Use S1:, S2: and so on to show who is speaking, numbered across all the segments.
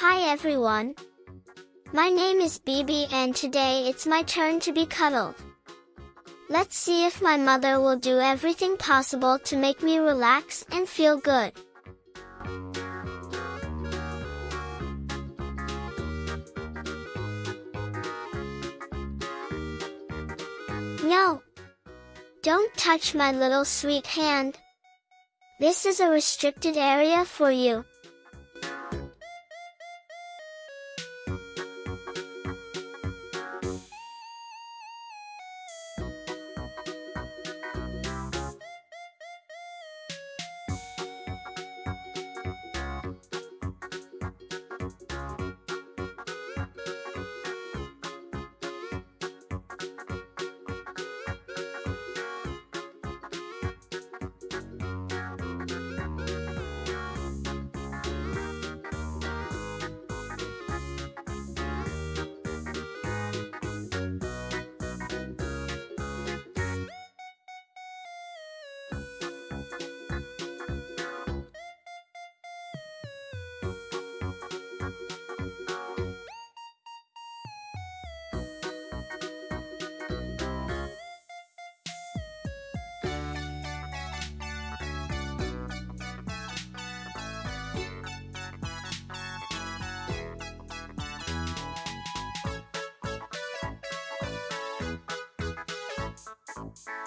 S1: Hi everyone. My name is Bibi and today it's my turn to be cuddled. Let's see if my mother will do everything possible to make me relax and feel good. No! Don't touch my little sweet hand. This is a restricted area for you. Thank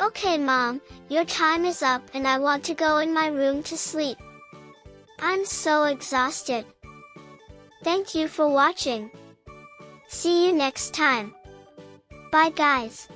S1: Okay mom, your time is up and I want to go in my room to sleep. I'm so exhausted. Thank you for watching. See you next time. Bye guys.